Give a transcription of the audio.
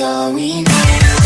all we need